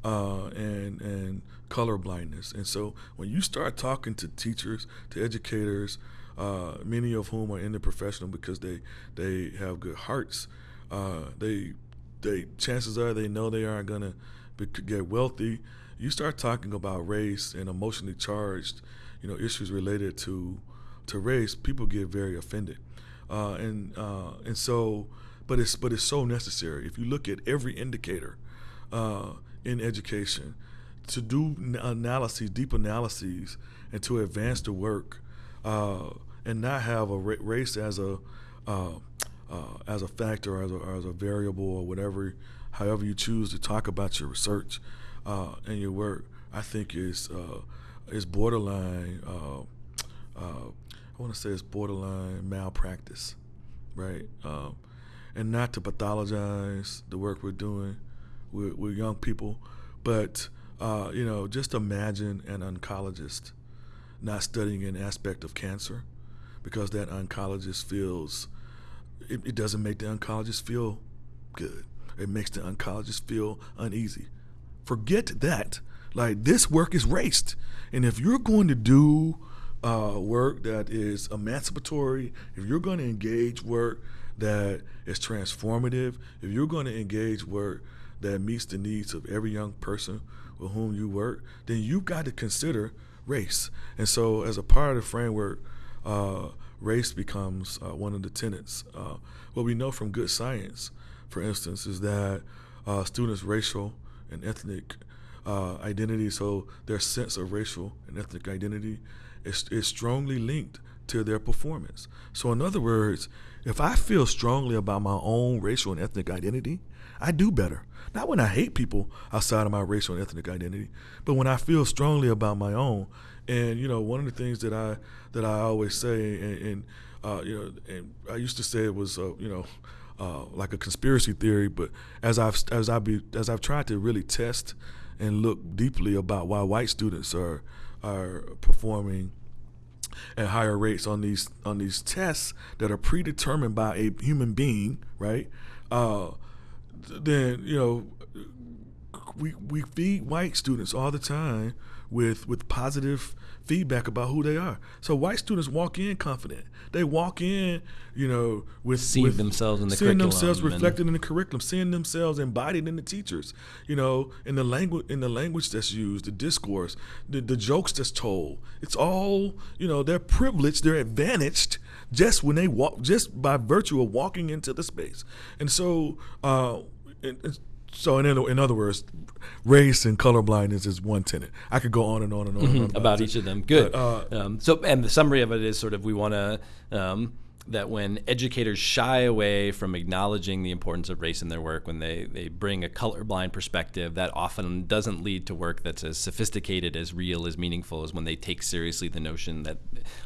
Uh, and and color blindness. And so when you start talking to teachers, to educators, uh, many of whom are in the professional because they they have good hearts, uh, they they chances are they know they aren't gonna be, get wealthy you start talking about race and emotionally charged, you know, issues related to to race, people get very offended, uh, and uh, and so, but it's but it's so necessary. If you look at every indicator uh, in education, to do analyses, deep analyses, and to advance the work, uh, and not have a ra- race as a uh, uh, as a factor, or as a, as a variable, or whatever, however you choose to talk about your research uh, and your work, I think is uh, is borderline. Uh, uh I want to say it's borderline malpractice, right? Um, and not to pathologize the work we're doing with, with young people, but uh, you know, just imagine an oncologist not studying an aspect of cancer because that oncologist feels it, it doesn't make the oncologist feel good. It makes the oncologist feel uneasy forget that. Like this work is raced, and if you're going to do uh, work that is emancipatory, if you're going to engage work that is transformative, if you're going to engage work that meets the needs of every young person with whom you work, then you've got to consider race. And so, as a part of the framework, uh, race becomes uh, one of the tenets. Uh, what we know from good science, for instance, is that uh, students' racial and ethnic uh, identity, so their sense of racial and ethnic identity is, is strongly linked to their performance. So, in other words, if I feel strongly about my own racial and ethnic identity, I do better. Not when I hate people outside of my racial and ethnic identity, but when I feel strongly about my own. And you know, one of the things that I that I always say, and, and uh, you know, and I used to say it was, uh, you know, uh, like a conspiracy theory. But as I've as I be as I've tried to really test and look deeply about why white students are are performing at higher rates on these on these tests that are predetermined by a human being, right? Uh, then you know we we feed white students all the time with with positive feedback about who they are. So white students walk in confident. They walk in, you know, with seeing with, themselves in the seeing themselves reflected in the curriculum, seeing themselves embodied in the teachers, you know, in the language in the language that's used, the discourse, the, the jokes that's told. It's all, you know, they're privileged, they're advantaged just when they walk, just by virtue of walking into the space. And so, uh, and, so in, in other words, race and color blindness is one tenet. I could go on and on and on, mm-hmm. and on about, about each of them. Good. But, uh, um, so and the summary of it is sort of we want to. Um, that when educators shy away from acknowledging the importance of race in their work, when they, they bring a colorblind perspective, that often doesn't lead to work that's as sophisticated, as real, as meaningful as when they take seriously the notion that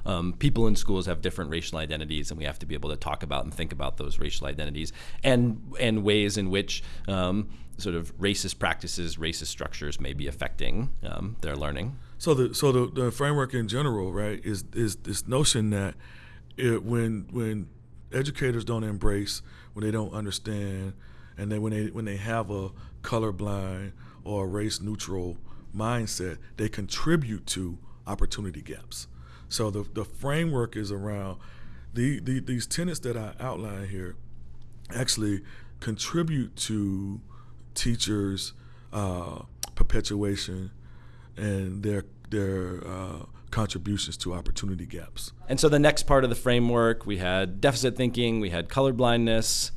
um, people in schools have different racial identities, and we have to be able to talk about and think about those racial identities and and ways in which um, sort of racist practices, racist structures may be affecting um, their learning. So the so the, the framework in general, right, is is this notion that it, when when educators don't embrace, when they don't understand, and then when they when they have a colorblind or race neutral mindset, they contribute to opportunity gaps. So the the framework is around the, the these tenets that I outline here actually contribute to teachers' uh, perpetuation and their their uh, contributions to opportunity gaps. And so the next part of the framework, we had deficit thinking, we had colorblindness.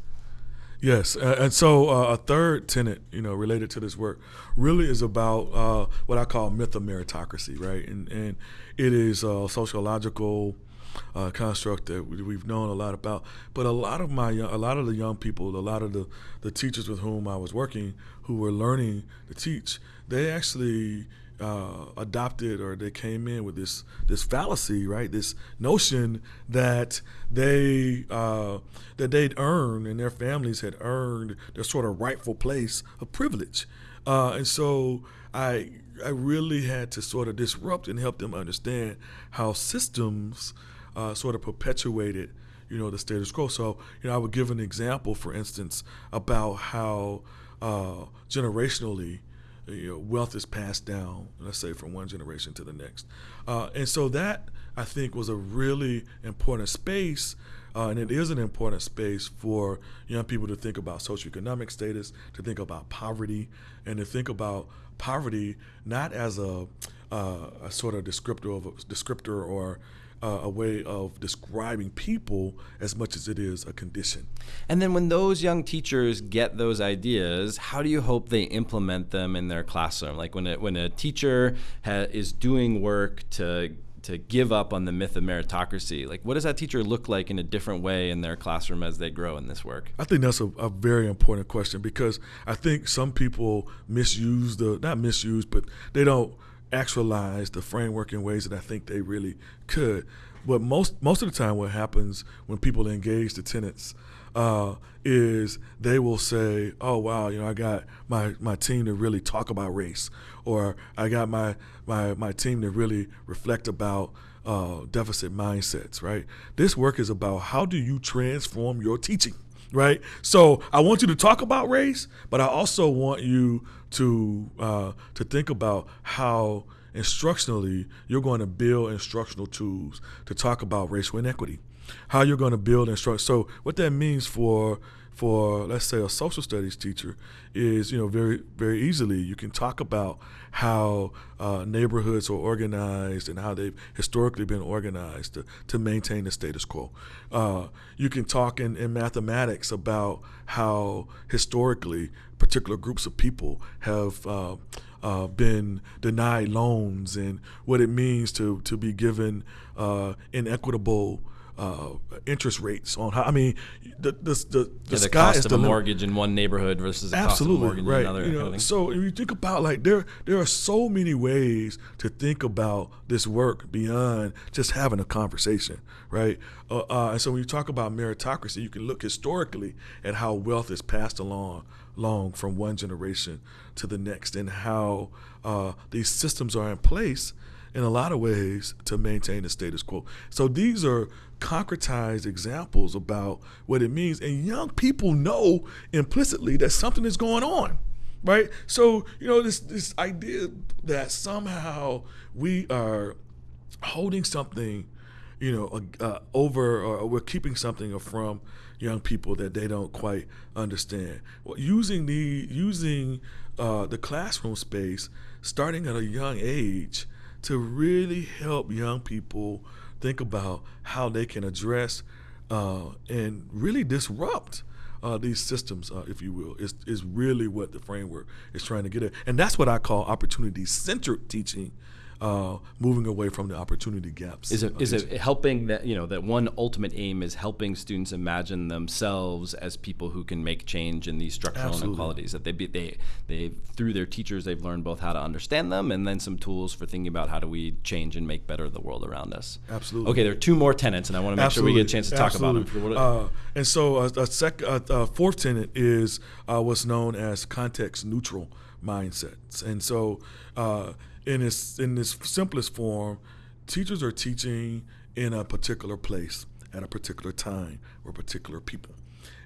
Yes, uh, and so uh, a third tenet, you know, related to this work, really is about uh, what I call myth of meritocracy, right? And and it is a sociological uh, construct that we've known a lot about. But a lot of my, a lot of the young people, a lot of the the teachers with whom I was working, who were learning to teach, they actually uh, adopted or they came in with this this fallacy, right? This notion that they uh, that they'd earned and their families had earned their sort of rightful place of privilege, uh, and so I I really had to sort of disrupt and help them understand how systems uh, sort of perpetuated you know the status quo. So you know I would give an example, for instance, about how uh, generationally you know, wealth is passed down, let's say, from one generation to the next. Uh, and so that, I think, was a really important space, uh, and it is an important space for young people to think about socioeconomic status, to think about poverty, and to think about poverty not as a, uh, a sort of descriptor of a descriptor or uh, a way of describing people as much as it is a condition. And then when those young teachers get those ideas, how do you hope they implement them in their classroom? Like when a, when a teacher ha- is doing work to to give up on the myth of meritocracy, like what does that teacher look like in a different way in their classroom as they grow in this work? I think that's a, a very important question because I think some people misuse the not misuse, but they don't actualize the framework in ways that I think they really could. But most most of the time, what happens when people engage the tenants uh, is they will say, "Oh wow, you know, I got my, my team to really talk about race, or I got my my my team to really reflect about." Uh, deficit mindsets, right? This work is about how do you transform your teaching, right? So I want you to talk about race, but I also want you to uh, to think about how instructionally you're going to build instructional tools to talk about racial inequity, how you're going to build instruct. So what that means for for let's say a social studies teacher is you know very very easily you can talk about how uh, neighborhoods are organized and how they've historically been organized to, to maintain the status quo. Uh, you can talk in, in mathematics about how historically particular groups of people have uh, uh, been denied loans and what it means to to be given uh, inequitable uh, interest rates on how I mean the the the, the, yeah, the cost of a mortgage in one neighborhood versus the absolutely cost of a mortgage right. in another. You know, so if you think about like there there are so many ways to think about this work beyond just having a conversation, right? Uh, uh, and so when you talk about meritocracy, you can look historically at how wealth is passed along long from one generation to the next and how uh, these systems are in place in a lot of ways to maintain the status quo. So these are concretized examples about what it means. And young people know implicitly that something is going on. Right? So, you know, this this idea that somehow we are holding something, you know, uh, over or we're keeping something from young people that they don't quite understand. Well, using the using uh, the classroom space, starting at a young age, to really help young people think about how they can address uh, and really disrupt uh, these systems, uh, if you will, is, is really what the framework is trying to get at. And that's what I call opportunity centered teaching. Uh, moving away from the opportunity gaps. Is it is it helping that you know that one ultimate aim is helping students imagine themselves as people who can make change in these structural Absolutely. inequalities that they be, they they through their teachers they've learned both how to understand them and then some tools for thinking about how do we change and make better the world around us. Absolutely. Okay, there are two more tenants, and I want to make Absolutely. sure we get a chance to talk Absolutely. about them. Uh, and so a, a, sec, a, a fourth tenet is uh, what's known as context neutral mindsets, and so. Uh, in its in its simplest form, teachers are teaching in a particular place at a particular time or particular people,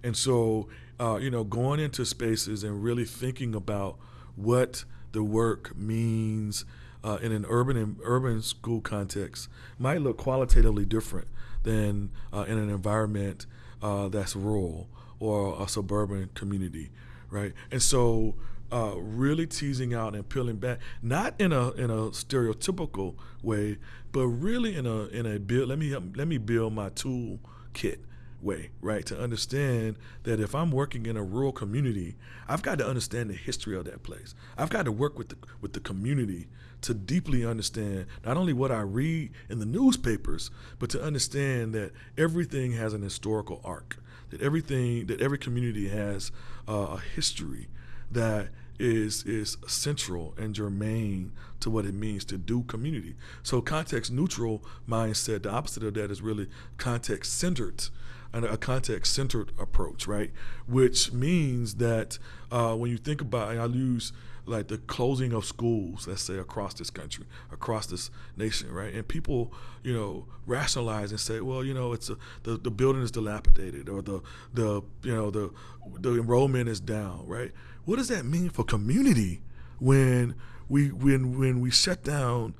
and so uh, you know going into spaces and really thinking about what the work means uh, in an urban and urban school context might look qualitatively different than uh, in an environment uh, that's rural or a suburban community, right? And so uh, really teasing out and peeling back, not in a in a stereotypical way, but really in a in a build. Let me let me build my tool kit way, right? To understand that if I'm working in a rural community, I've got to understand the history of that place. I've got to work with the with the community to deeply understand not only what I read in the newspapers, but to understand that everything has an historical arc. That everything that every community has uh, a history that is is central and germane to what it means to do community. So context neutral mindset, the opposite of that is really context centered and a context centered approach, right? Which means that uh, when you think about, I use like the closing of schools, let's say across this country, across this nation, right? And people, you know, rationalize and say, well, you know, it's a, the the building is dilapidated, or the the you know the the enrollment is down, right? What does that mean for community when we when when we shut down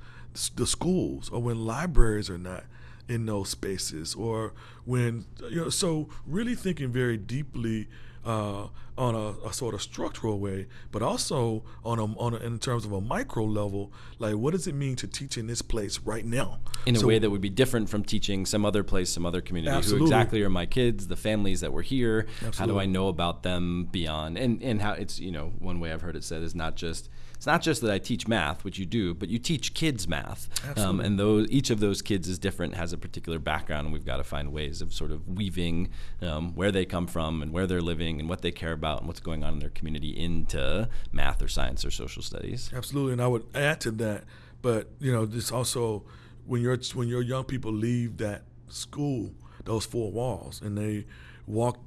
the schools or when libraries are not in those spaces or when you know so really thinking very deeply uh, on a, a, sort of structural way, but also on a, on a, in terms of a micro level. Like, what does it mean to teach in this place right now? In so, a way that would be different from teaching some other place, some other community. Absolutely. Who exactly are my kids, the families that were here? Absolutely. How do I know about them beyond? And and how it's you know one way I've heard it said is not just it's not just that I teach math, which you do, but you teach kids math. Um, and those, each of those kids is different, has a particular background, and we've got to find ways of sort of weaving um, where they come from and where they're living and what they care about and what's going on in their community into math or science or social studies. Absolutely, and I would add to that, but you know, this also when your when your young people leave that school, those four walls, and they walk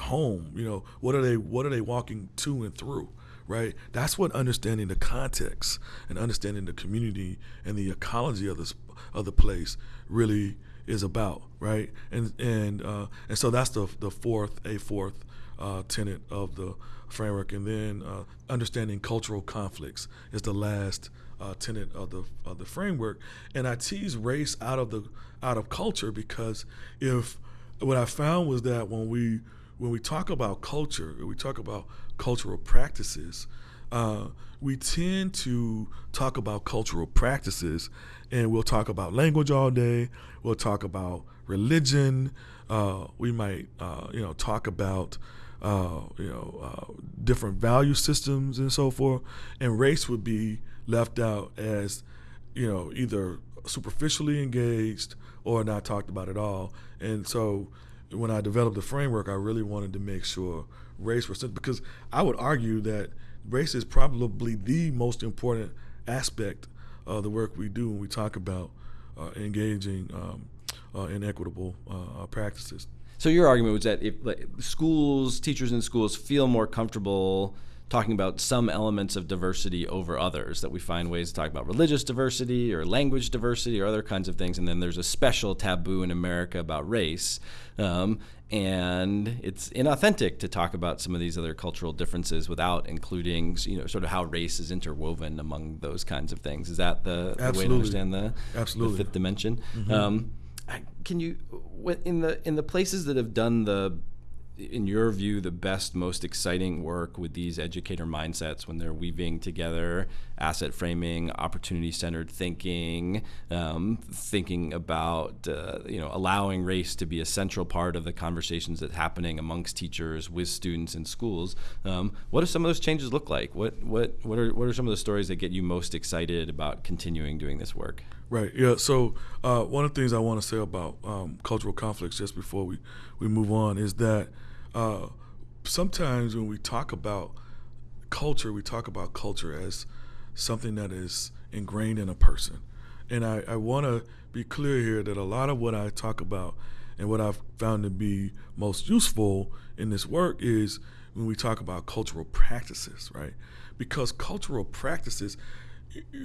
home, you know, what are they what are they walking to and through? right? That's what understanding the context and understanding the community and the ecology of this of the place really is about, right? And and uh, and so that's the the fourth a fourth uh, tenet of the framework, and then uh, understanding cultural conflicts is the last uh, tenet of the of the framework. And I tease race out of the out of culture because if what I found was that when we when we talk about culture, we talk about cultural practices, uh, we tend to talk about cultural practices and we'll talk about language all day, we'll talk about religion, uh, we might, uh, you know, talk about, uh, you know, uh, different value systems and so forth, and race would be left out as, you know, either superficially engaged or not talked about at all. And so when I developed the framework, I really wanted to make sure race was because I would argue that race is probably the most important aspect of the work we do when we talk about uh, engaging um, uh, in equitable uh, practices. So your argument was that if like, schools, teachers in schools feel more comfortable talking about some elements of diversity over others, that we find ways to talk about religious diversity or language diversity or other kinds of things. And then there's a special taboo in America about race. Um, and it's inauthentic to talk about some of these other cultural differences without including, you know, sort of how race is interwoven among those kinds of things. Is that the, the way to understand the, the fifth dimension? Mm-hmm. Um, can you in the in the places that have done the in your view, the best, most exciting work with these educator mindsets when they're weaving together asset framing, opportunity centered thinking, um, thinking about uh, you know allowing race to be a central part of the conversations that's happening amongst teachers with students in schools. Um, what do some of those changes look like? What what what are what are some of the stories that get you most excited about continuing doing this work? Right. Yeah. So uh, one of the things I want to say about um, cultural conflicts, just before we we move on, is that uh, sometimes when we talk about culture, we talk about culture as something that is ingrained in a person. And I, I want to be clear here that a lot of what I talk about and what I've found to be most useful in this work is when we talk about cultural practices, right? Because cultural practices,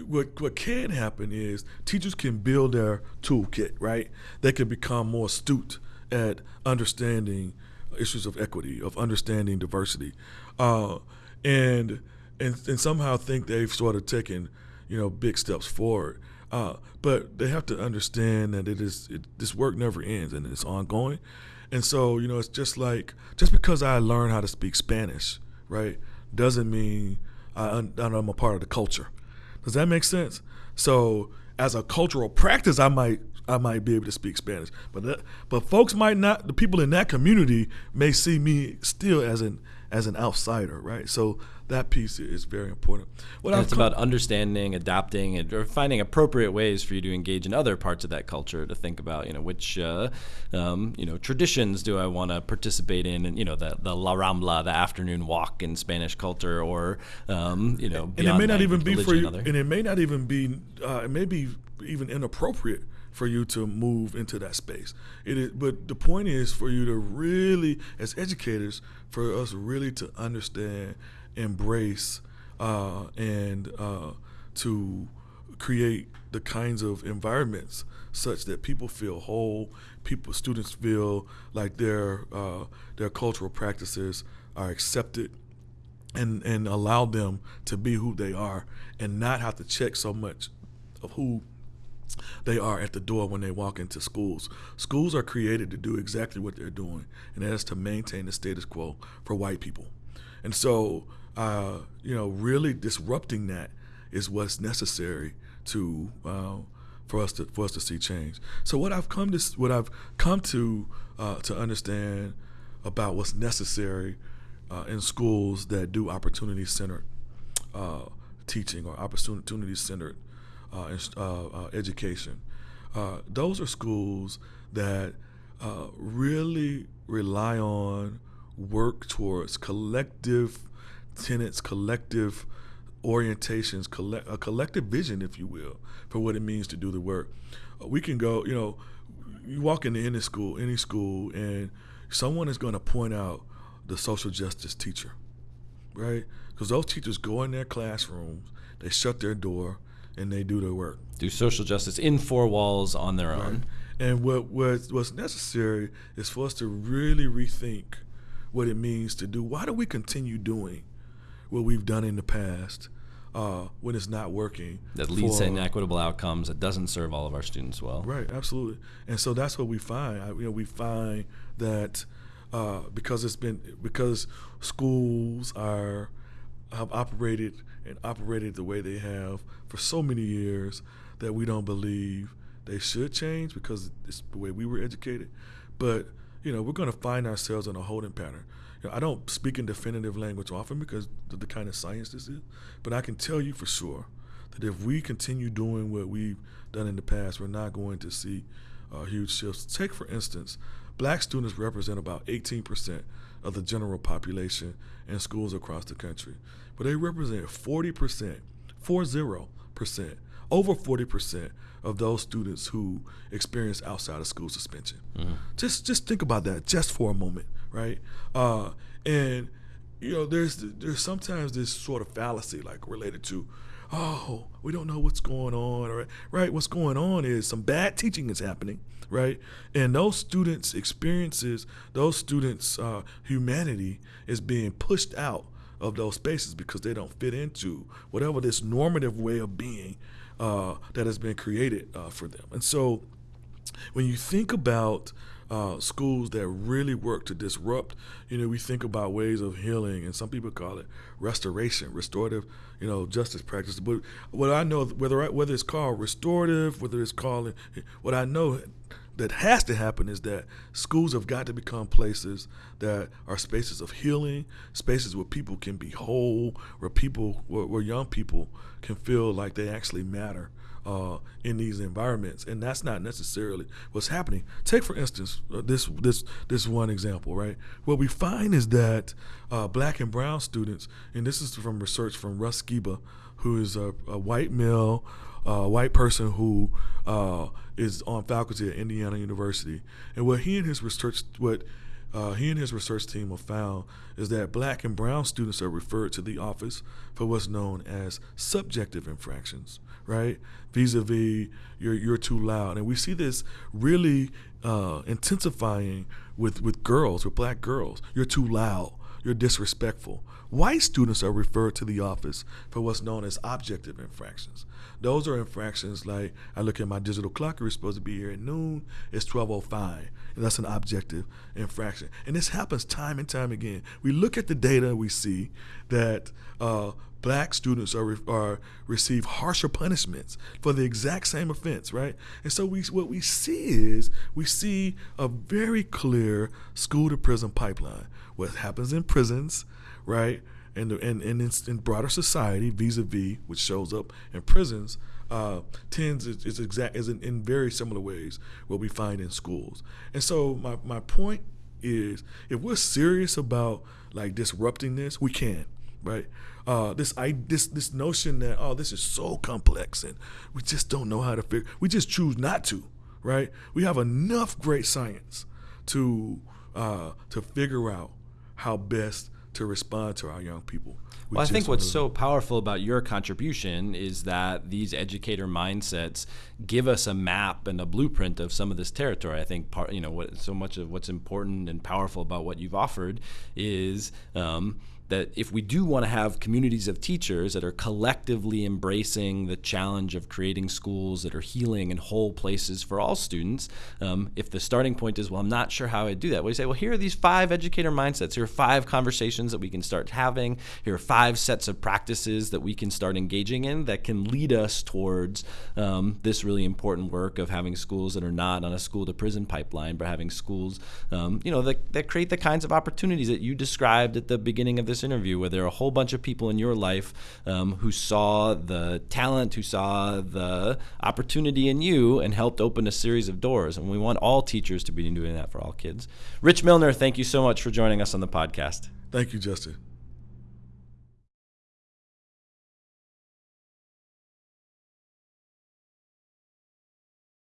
what what can happen is teachers can build their toolkit, right? They can become more astute at understanding issues of equity, of understanding diversity, uh, and, and and somehow think they've sort of taken you know big steps forward. Uh, but they have to understand that it is it, this work never ends and it's ongoing. And so you know it's just like just because I learn how to speak Spanish, right, doesn't mean I, I'm a part of the culture. Does that make sense? So as a cultural practice, I might I might be able to speak Spanish. But that, but folks might not. The people in that community may see me still as an as an outsider, right? So that piece is very important. What it's about understanding, adapting, and or finding appropriate ways for you to engage in other parts of that culture. To think about, you know, which uh, um, you know traditions do I want to participate in, and you know, the the La Rambla, the afternoon walk in Spanish culture, or um, you know, and it may not even be for you, and it may not even be, uh, it may be even inappropriate for you to move into that space. It is, but the point is for you to really, as educators, for us really to understand, embrace, uh, and uh, to create the kinds of environments such that people feel whole, people, students feel like their uh, their cultural practices are accepted, and and allow them to be who they are, and not have to check so much of who they are at the door when they walk into schools. Schools are created to do exactly what they're doing, and that is to maintain the status quo for white people. And so, uh, you know, really disrupting that is what's necessary to uh, for us to for us to see change. So what I've come to what I've come to uh, to understand about what's necessary uh, in schools that do opportunity centered uh, teaching or opportunity centered Uh, uh, uh, education. those are schools that really rely on work towards collective tenets, collective orientations, collect, a collective vision, if you will, for what it means to do the work. we can go, you know, you walk into any school, any school, and someone is going to point out the social justice teacher, right? Because those teachers go in their classrooms, they shut their door, and they do their work. Do social justice in four walls on their right. own. And what, what what's necessary is for us to really rethink what it means to do. Why do we continue doing what we've done in the past uh, when it's not working? That leads for, to inequitable outcomes. That doesn't serve all of our students well. Right, absolutely. And so that's what we find. I, you know, we find that uh, because it's been because schools are have operated and operated the way they have for so many years that we don't believe they should change because it's the way we were educated. But you know, we're going to find ourselves in a holding pattern. You know, I don't speak in definitive language often because of the kind of science this is, but I can tell you for sure that if we continue doing what we've done in the past, we're not going to see uh, huge shifts. Take, for instance, black students represent about 18% of the general population in schools across the country but they represent 40%, 40%, over 40% of those students who experience outside of school suspension. Mm-hmm. Just just think about that just for a moment, right? Uh, and you know, there's there's sometimes this sort of fallacy like related to, oh, we don't know what's going on, or right? What's going on is some bad teaching is happening, right? And those students' experiences, those students' uh, humanity is being pushed out of those spaces because they don't fit into whatever this normative way of being uh, that has been created uh, for them. And so when you think about uh, schools that really work to disrupt. You know, we think about ways of healing, and some people call it restoration, restorative, you know, justice practice. But what I know, whether I, whether it's called restorative, whether it's called, what I know that has to happen is that schools have got to become places that are spaces of healing, spaces where people can be whole, where people, where, where young people can feel like they actually matter uh, in these environments, and that's not necessarily what's happening. Take for instance uh, this this this one example, right? What we find is that uh, black and brown students, and this is from research from Russ Skiba, who is a, a white male, uh, white person who uh, is on faculty at Indiana University, and what he and his research what uh, he and his research team have found is that black and brown students are referred to the office for what's known as subjective infractions, right? Vis-a-vis, you're you're too loud, and we see this really uh, intensifying with with girls, with black girls. You're too loud. You're disrespectful. White students are referred to the office for what's known as objective infractions. Those are infractions like I look at my digital clock, you're supposed to be here at noon, it's 1205. And that's an objective infraction. And this happens time and time again. We look at the data, we see that uh, black students are, are receive harsher punishments for the exact same offense, right? And so we what we see is we see a very clear school to prison pipeline. What happens in prisons, right? And and, and in, in broader society, vis-a-vis, which shows up in prisons, uh, tends is, is exact is in, in very similar ways what we find in schools. And so my, my point is if we're serious about like disrupting this, we can, right? Uh, this I this this notion that oh this is so complex and we just don't know how to figure we just choose not to, right? We have enough great science to uh, to figure out how best to respond to our young people. We well, I think what's so powerful about your contribution is that these educator mindsets give us a map and a blueprint of some of this territory. I think part, you know, what so much of what's important and powerful about what you've offered is. Um, that if we do want to have communities of teachers that are collectively embracing the challenge of creating schools that are healing and whole places for all students, um, if the starting point is, well, I'm not sure how I do that, we say, well, here are these five educator mindsets. Here are five conversations that we can start having. Here are five sets of practices that we can start engaging in that can lead us towards um, this really important work of having schools that are not on a school to prison pipeline, but having schools, um, you know, that, that create the kinds of opportunities that you described at the beginning of this this interview where there are a whole bunch of people in your life um, who saw the talent, who saw the opportunity in you, and helped open a series of doors. And we want all teachers to be doing that for all kids. Rich Milner, thank you so much for joining us on the podcast. Thank you, Justin.